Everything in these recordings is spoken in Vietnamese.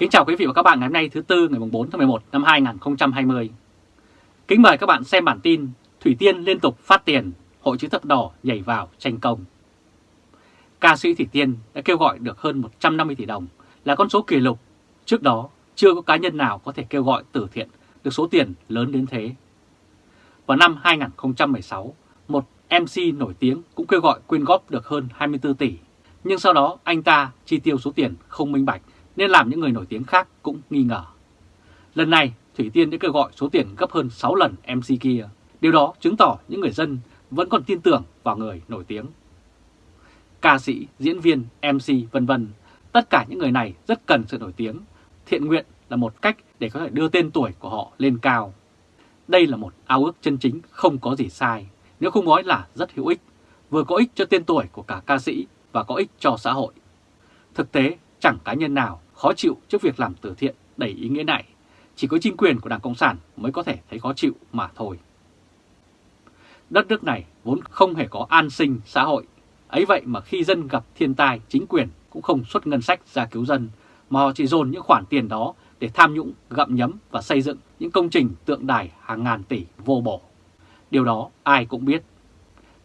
Kính chào quý vị và các bạn ngày hôm nay thứ Tư ngày 4 tháng 11 năm 2020. Kính mời các bạn xem bản tin Thủy Tiên liên tục phát tiền, Hội chữ thập đỏ nhảy vào tranh công. Ca sĩ Thủy Tiên đã kêu gọi được hơn 150 tỷ đồng là con số kỷ lục. Trước đó chưa có cá nhân nào có thể kêu gọi từ thiện được số tiền lớn đến thế. Vào năm 2016, một MC nổi tiếng cũng kêu gọi quyên góp được hơn 24 tỷ. Nhưng sau đó anh ta chi tiêu số tiền không minh bạch nên làm những người nổi tiếng khác cũng nghi ngờ. Lần này, Thủy Tiên đã kêu gọi số tiền gấp hơn 6 lần MC kia. Điều đó chứng tỏ những người dân vẫn còn tin tưởng vào người nổi tiếng. Ca sĩ, diễn viên, MC vân vân, tất cả những người này rất cần sự nổi tiếng. Thiện nguyện là một cách để có thể đưa tên tuổi của họ lên cao. Đây là một ao ước chân chính không có gì sai, nếu không nói là rất hữu ích, vừa có ích cho tên tuổi của cả ca sĩ và có ích cho xã hội. Thực tế, chẳng cá nhân nào khó chịu trước việc làm từ thiện đầy ý nghĩa này, chỉ có chính quyền của Đảng Cộng sản mới có thể thấy khó chịu mà thôi. Đất nước này vốn không hề có an sinh xã hội, ấy vậy mà khi dân gặp thiên tai, chính quyền cũng không xuất ngân sách ra cứu dân, mà họ chỉ dồn những khoản tiền đó để tham nhũng, gặm nhấm và xây dựng những công trình tượng đài hàng ngàn tỷ vô bổ. Điều đó ai cũng biết.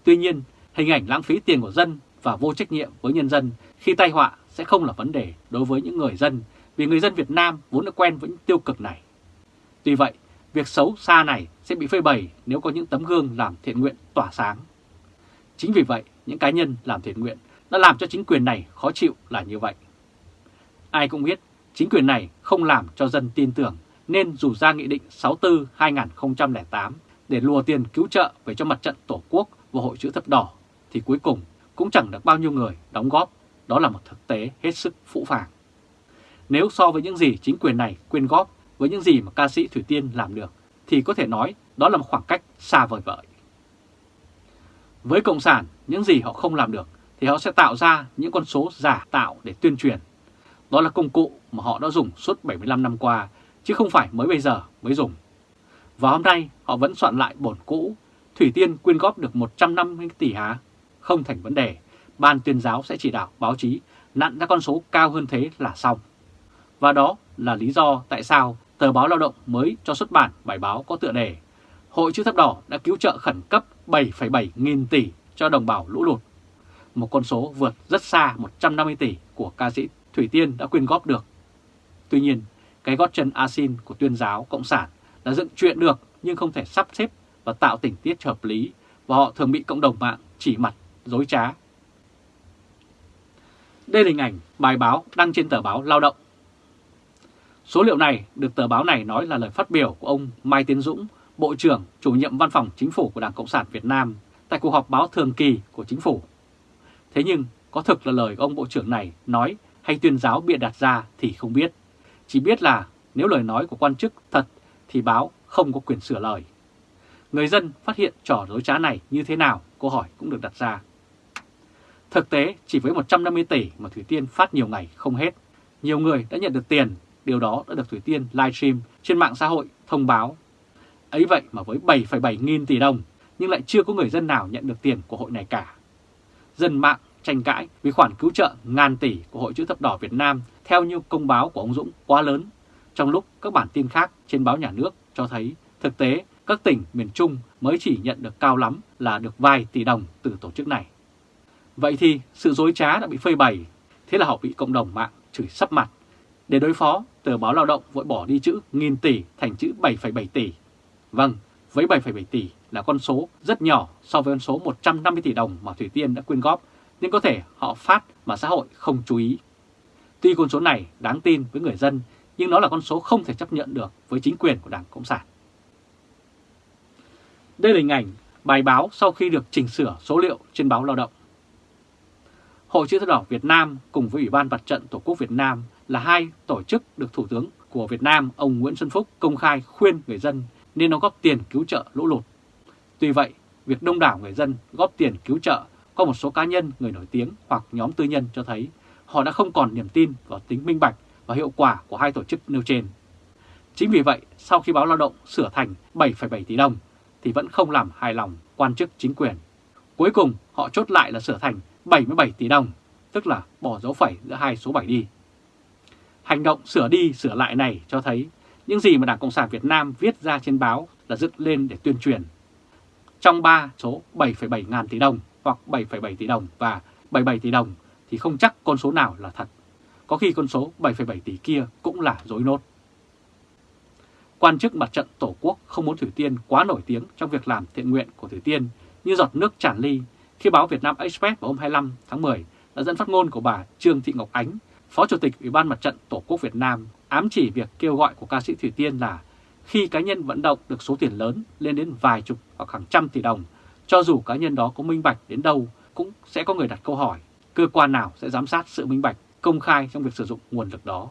Tuy nhiên, hình ảnh lãng phí tiền của dân và vô trách nhiệm với nhân dân khi tai họa sẽ không là vấn đề đối với những người dân vì người dân Việt Nam vốn đã quen với những tiêu cực này. Tuy vậy, việc xấu xa này sẽ bị phơi bày nếu có những tấm gương làm thiện nguyện tỏa sáng. Chính vì vậy, những cá nhân làm thiện nguyện đã làm cho chính quyền này khó chịu là như vậy. Ai cũng biết, chính quyền này không làm cho dân tin tưởng nên dù ra Nghị định 64-2008 để lùa tiền cứu trợ về cho mặt trận Tổ quốc và Hội chữ thập đỏ thì cuối cùng cũng chẳng được bao nhiêu người đóng góp đó là một thực tế hết sức phũ phàng. Nếu so với những gì chính quyền này quyên góp với những gì mà ca sĩ Thủy Tiên làm được, thì có thể nói đó là một khoảng cách xa vời vợi. Với Cộng sản, những gì họ không làm được thì họ sẽ tạo ra những con số giả tạo để tuyên truyền. Đó là công cụ mà họ đã dùng suốt 75 năm qua, chứ không phải mới bây giờ mới dùng. Và hôm nay họ vẫn soạn lại bổn cũ, Thủy Tiên quyên góp được 150 tỷ hả? Không thành vấn đề, Ban tuyên giáo sẽ chỉ đạo báo chí nặn ra con số cao hơn thế là xong. Và đó là lý do tại sao tờ báo Lao động mới cho xuất bản bài báo có tựa đề Hội chữ thập đỏ đã cứu trợ khẩn cấp 7,7 nghìn tỷ cho đồng bào lũ lụt. Một con số vượt rất xa 150 tỷ của ca sĩ Thủy Tiên đã quyên góp được. Tuy nhiên, cái gót chân asin của tuyên giáo Cộng sản là dựng chuyện được nhưng không thể sắp xếp và tạo tình tiết hợp lý và họ thường bị cộng đồng mạng chỉ mặt, dối trá đây là hình ảnh bài báo đăng trên tờ báo Lao động. Số liệu này được tờ báo này nói là lời phát biểu của ông Mai Tiến Dũng, Bộ trưởng chủ nhiệm văn phòng chính phủ của Đảng Cộng sản Việt Nam tại cuộc họp báo thường kỳ của chính phủ. Thế nhưng có thực là lời ông Bộ trưởng này nói hay tuyên giáo bịa đặt ra thì không biết. Chỉ biết là nếu lời nói của quan chức thật thì báo không có quyền sửa lời. Người dân phát hiện trò dối trá này như thế nào, câu hỏi cũng được đặt ra. Thực tế, chỉ với 150 tỷ mà Thủy Tiên phát nhiều ngày không hết, nhiều người đã nhận được tiền, điều đó đã được Thủy Tiên livestream trên mạng xã hội thông báo. Ấy vậy mà với 7,7 nghìn tỷ đồng, nhưng lại chưa có người dân nào nhận được tiền của hội này cả. Dân mạng tranh cãi vì khoản cứu trợ ngàn tỷ của Hội chữ thập đỏ Việt Nam theo như công báo của ông Dũng quá lớn, trong lúc các bản tin khác trên báo nhà nước cho thấy thực tế các tỉnh miền Trung mới chỉ nhận được cao lắm là được vài tỷ đồng từ tổ chức này. Vậy thì sự dối trá đã bị phơi bày, thế là họ bị cộng đồng mạng chửi sắp mặt. Để đối phó, tờ báo lao động vội bỏ đi chữ nghìn tỷ thành chữ 7,7 tỷ. Vâng, với 7,7 tỷ là con số rất nhỏ so với con số 150 tỷ đồng mà Thủy Tiên đã quyên góp, nhưng có thể họ phát mà xã hội không chú ý. Tuy con số này đáng tin với người dân, nhưng nó là con số không thể chấp nhận được với chính quyền của Đảng Cộng sản. Đây là hình ảnh bài báo sau khi được chỉnh sửa số liệu trên báo Lao động. Hội chữ thập đỏ Việt Nam cùng với Ủy ban Mặt trận Tổ quốc Việt Nam là hai tổ chức được Thủ tướng của Việt Nam ông Nguyễn Xuân Phúc công khai khuyên người dân nên đóng góp tiền cứu trợ lũ lụt. Tuy vậy, việc đông đảo người dân góp tiền cứu trợ có một số cá nhân, người nổi tiếng hoặc nhóm tư nhân cho thấy họ đã không còn niềm tin vào tính minh bạch và hiệu quả của hai tổ chức nêu trên. Chính vì vậy, sau khi báo lao động sửa thành 7,7 tỷ đồng thì vẫn không làm hài lòng quan chức chính quyền. Cuối cùng, họ chốt lại là sửa thành 77 tỷ đồng, tức là bỏ dấu phẩy giữa hai số 7 đi. Hành động sửa đi sửa lại này cho thấy những gì mà Đảng Cộng sản Việt Nam viết ra trên báo là dựng lên để tuyên truyền. Trong 3 số 7,7 ngàn tỷ đồng hoặc 7,7 tỷ đồng và 77 tỷ đồng thì không chắc con số nào là thật. Có khi con số 7,7 tỷ kia cũng là dối nốt. Quan chức mặt trận Tổ quốc không muốn Thủy Tiên quá nổi tiếng trong việc làm thiện nguyện của Thủy Tiên như giọt nước tràn ly khi báo Việt Nam Express vào hôm 25 tháng 10 đã dẫn phát ngôn của bà Trương Thị Ngọc Ánh, Phó Chủ tịch Ủy ban Mặt trận Tổ quốc Việt Nam ám chỉ việc kêu gọi của ca sĩ Thủy Tiên là khi cá nhân vận động được số tiền lớn lên đến vài chục hoặc hàng trăm tỷ đồng, cho dù cá nhân đó có minh bạch đến đâu cũng sẽ có người đặt câu hỏi cơ quan nào sẽ giám sát sự minh bạch công khai trong việc sử dụng nguồn lực đó.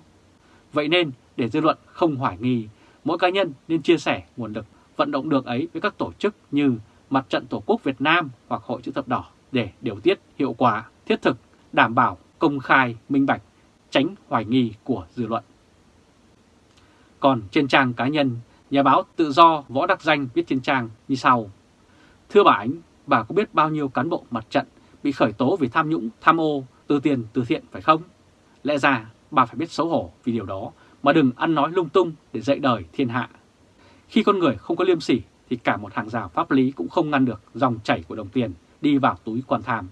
Vậy nên để dư luận không hoài nghi, mỗi cá nhân nên chia sẻ nguồn lực vận động được ấy với các tổ chức như Mặt trận Tổ quốc Việt Nam hoặc Hội chữ thập đỏ để điều tiết hiệu quả, thiết thực, đảm bảo công khai, minh bạch, tránh hoài nghi của dư luận. Còn trên trang cá nhân, nhà báo tự do Võ Đắc Danh viết trên trang như sau. Thưa bà Ánh, bà có biết bao nhiêu cán bộ mặt trận bị khởi tố vì tham nhũng, tham ô, từ tiền, từ thiện phải không? Lẽ ra bà phải biết xấu hổ vì điều đó mà đừng ăn nói lung tung để dạy đời thiên hạ. Khi con người không có liêm sỉ thì cả một hàng rào pháp lý cũng không ngăn được dòng chảy của đồng tiền đi vào túi quan tham.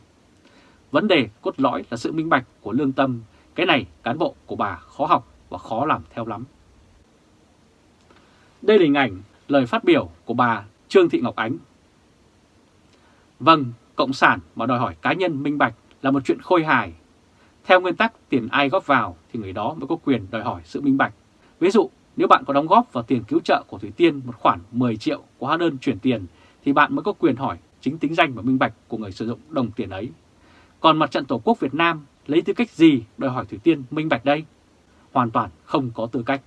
Vấn đề cốt lõi là sự minh bạch của lương tâm, cái này cán bộ của bà khó học và khó làm theo lắm. Đây là hình ảnh lời phát biểu của bà Trương Thị Ngọc Ánh. Vâng, Cộng sản mà đòi hỏi cá nhân minh bạch là một chuyện khôi hài. Theo nguyên tắc tiền ai góp vào thì người đó mới có quyền đòi hỏi sự minh bạch. Ví dụ, nếu bạn có đóng góp vào tiền cứu trợ của Thủy Tiên một khoản 10 triệu của hóa đơn chuyển tiền thì bạn mới có quyền hỏi chính tính danh và minh bạch của người sử dụng đồng tiền ấy. Còn mặt trận Tổ quốc Việt Nam lấy tư cách gì đòi hỏi Thủy Tiên minh bạch đây? Hoàn toàn không có tư cách.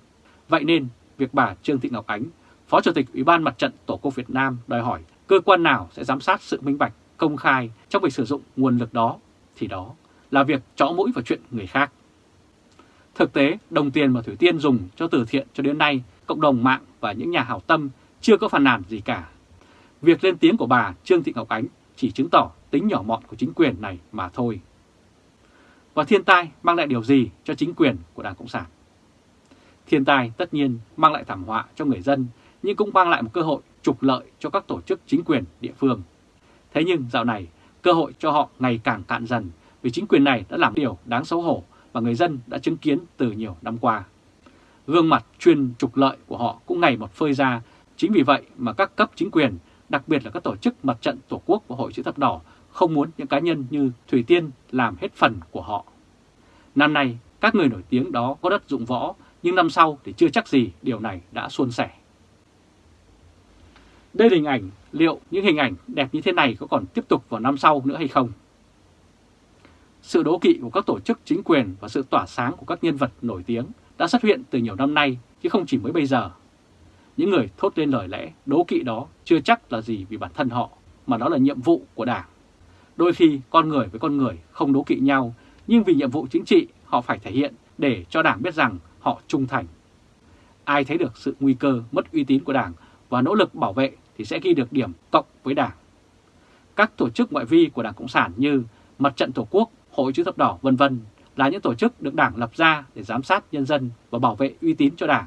Vậy nên việc bà Trương Thị Ngọc Ánh, Phó Chủ tịch Ủy ban Mặt trận Tổ quốc Việt Nam đòi hỏi cơ quan nào sẽ giám sát sự minh bạch, công khai trong việc sử dụng nguồn lực đó, thì đó là việc chõ mũi vào chuyện người khác. Thực tế, đồng tiền mà Thủy Tiên dùng cho từ thiện cho đến nay, cộng đồng mạng và những nhà hảo tâm chưa có phản nàn gì cả. Việc lên tiếng của bà Trương Thị Ngọc Ánh chỉ chứng tỏ tính nhỏ mọn của chính quyền này mà thôi. Và thiên tai mang lại điều gì cho chính quyền của Đảng Cộng sản? Thiên tai tất nhiên mang lại thảm họa cho người dân, nhưng cũng mang lại một cơ hội trục lợi cho các tổ chức chính quyền địa phương. Thế nhưng dạo này, cơ hội cho họ ngày càng cạn dần vì chính quyền này đã làm điều đáng xấu hổ mà người dân đã chứng kiến từ nhiều năm qua. Gương mặt chuyên trục lợi của họ cũng ngày một phơi ra, chính vì vậy mà các cấp chính quyền, đặc biệt là các tổ chức mặt trận Tổ quốc và Hội chữ thập đỏ không muốn những cá nhân như Thủy Tiên làm hết phần của họ. Năm nay, các người nổi tiếng đó có đất dụng võ, nhưng năm sau thì chưa chắc gì điều này đã suôn sẻ. Đây là hình ảnh, liệu những hình ảnh đẹp như thế này có còn tiếp tục vào năm sau nữa hay không? Sự đố kỵ của các tổ chức chính quyền và sự tỏa sáng của các nhân vật nổi tiếng đã xuất hiện từ nhiều năm nay chứ không chỉ mới bây giờ. Những người thốt lên lời lẽ đố kỵ đó chưa chắc là gì vì bản thân họ, mà đó là nhiệm vụ của Đảng. Đôi khi con người với con người không đố kỵ nhau, nhưng vì nhiệm vụ chính trị họ phải thể hiện để cho Đảng biết rằng họ trung thành. Ai thấy được sự nguy cơ mất uy tín của Đảng và nỗ lực bảo vệ thì sẽ ghi được điểm cộng với Đảng. Các tổ chức ngoại vi của Đảng Cộng sản như Mặt trận Tổ quốc, Hội chữ thập đỏ vân vân là những tổ chức được Đảng lập ra để giám sát nhân dân và bảo vệ uy tín cho Đảng.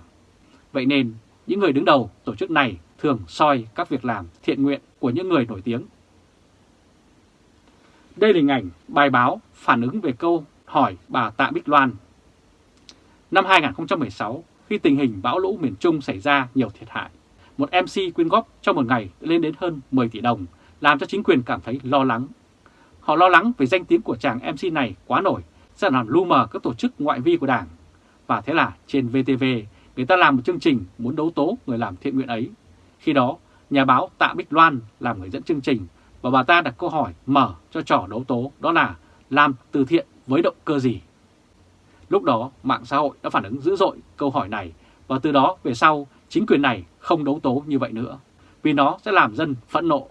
Vậy nên, những người đứng đầu tổ chức này thường soi các việc làm thiện nguyện của những người nổi tiếng. Đây là hình ảnh bài báo phản ứng về câu hỏi bà Tạ Bích Loan. Năm 2016, khi tình hình bão lũ miền Trung xảy ra nhiều thiệt hại, một MC quyên góp trong một ngày lên đến hơn 10 tỷ đồng, làm cho chính quyền cảm thấy lo lắng. Họ lo lắng về danh tiếng của chàng MC này quá nổi, sẽ làm lu mờ các tổ chức ngoại vi của Đảng. Và thế là trên VTV, người ta làm một chương trình muốn đấu tố người làm thiện nguyện ấy. Khi đó, nhà báo Tạ Bích Loan làm người dẫn chương trình và bà ta đặt câu hỏi mở cho trò đấu tố đó là làm từ thiện với động cơ gì? Lúc đó, mạng xã hội đã phản ứng dữ dội câu hỏi này và từ đó về sau, chính quyền này không đấu tố như vậy nữa, vì nó sẽ làm dân phẫn nộ.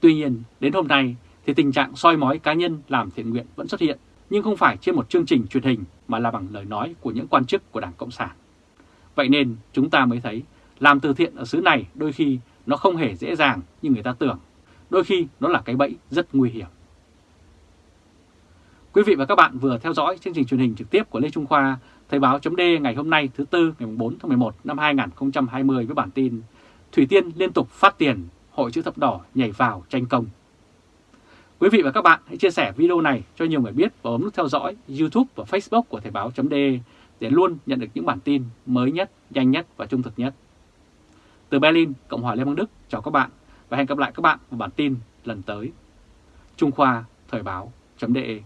Tuy nhiên, đến hôm nay thì tình trạng soi mói cá nhân làm thiện nguyện vẫn xuất hiện, nhưng không phải trên một chương trình truyền hình mà là bằng lời nói của những quan chức của Đảng Cộng sản. Vậy nên chúng ta mới thấy làm từ thiện ở xứ này đôi khi nó không hề dễ dàng như người ta tưởng, đôi khi nó là cái bẫy rất nguy hiểm. Quý vị và các bạn vừa theo dõi chương trình truyền hình trực tiếp của Lê Trung Khoa, Thời báo chấm ngày hôm nay thứ Tư ngày 4 tháng 11 năm 2020 với bản tin Thủy Tiên liên tục phát tiền, Hội chữ thập đỏ nhảy vào tranh công. Quý vị và các bạn hãy chia sẻ video này cho nhiều người biết và bấm nút theo dõi YouTube và Facebook của Thời báo .de để luôn nhận được những bản tin mới nhất, nhanh nhất và trung thực nhất. Từ Berlin, Cộng hòa Liên bang Đức, chào các bạn và hẹn gặp lại các bạn vào bản tin lần tới. Trung Khoa Thời báo .de.